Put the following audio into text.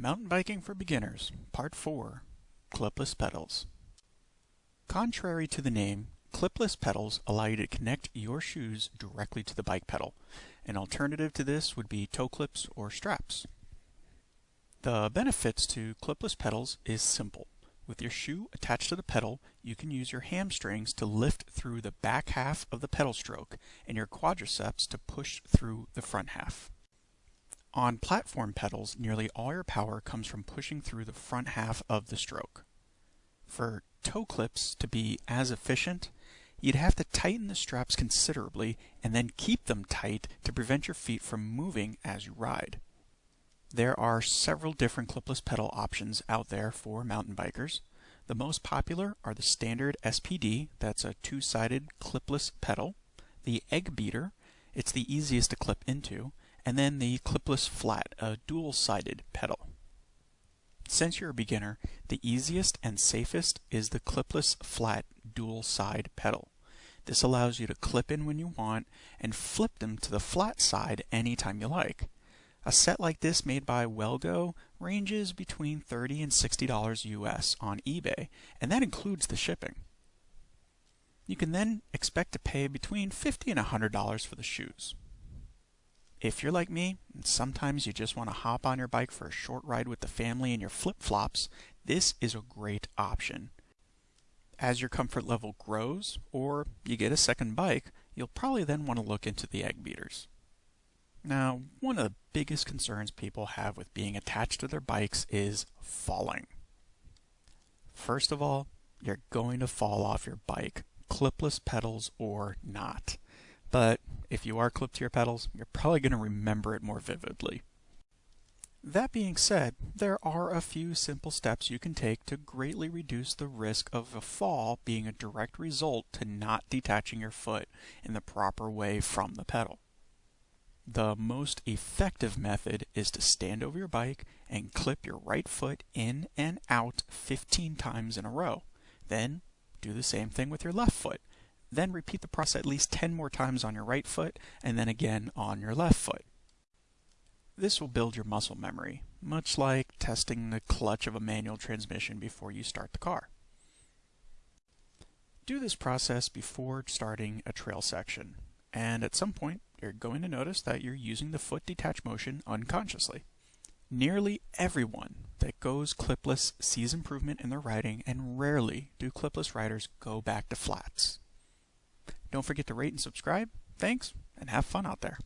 Mountain Biking for Beginners, Part 4 Clipless Pedals. Contrary to the name, clipless pedals allow you to connect your shoes directly to the bike pedal. An alternative to this would be toe clips or straps. The benefits to clipless pedals is simple. With your shoe attached to the pedal, you can use your hamstrings to lift through the back half of the pedal stroke and your quadriceps to push through the front half. On platform pedals, nearly all your power comes from pushing through the front half of the stroke. For toe clips to be as efficient, you'd have to tighten the straps considerably and then keep them tight to prevent your feet from moving as you ride. There are several different clipless pedal options out there for mountain bikers. The most popular are the standard SPD, that's a two-sided clipless pedal, the egg beater, it's the easiest to clip into, and then the clipless flat, a dual-sided pedal. Since you're a beginner, the easiest and safest is the clipless flat dual side pedal. This allows you to clip in when you want and flip them to the flat side anytime you like. A set like this made by Wellgo ranges between 30 and $60 US on eBay, and that includes the shipping. You can then expect to pay between 50 and $100 for the shoes. If you're like me, and sometimes you just want to hop on your bike for a short ride with the family in your flip-flops, this is a great option. As your comfort level grows, or you get a second bike, you'll probably then want to look into the egg beaters. Now, one of the biggest concerns people have with being attached to their bikes is falling. First of all, you're going to fall off your bike, clipless pedals or not. But if you are clipped to your pedals, you're probably going to remember it more vividly. That being said, there are a few simple steps you can take to greatly reduce the risk of a fall being a direct result to not detaching your foot in the proper way from the pedal. The most effective method is to stand over your bike and clip your right foot in and out 15 times in a row. Then do the same thing with your left foot. Then repeat the process at least 10 more times on your right foot and then again on your left foot. This will build your muscle memory, much like testing the clutch of a manual transmission before you start the car. Do this process before starting a trail section, and at some point you're going to notice that you're using the foot detach motion unconsciously. Nearly everyone that goes clipless sees improvement in their riding, and rarely do clipless riders go back to flats. Don't forget to rate and subscribe. Thanks, and have fun out there.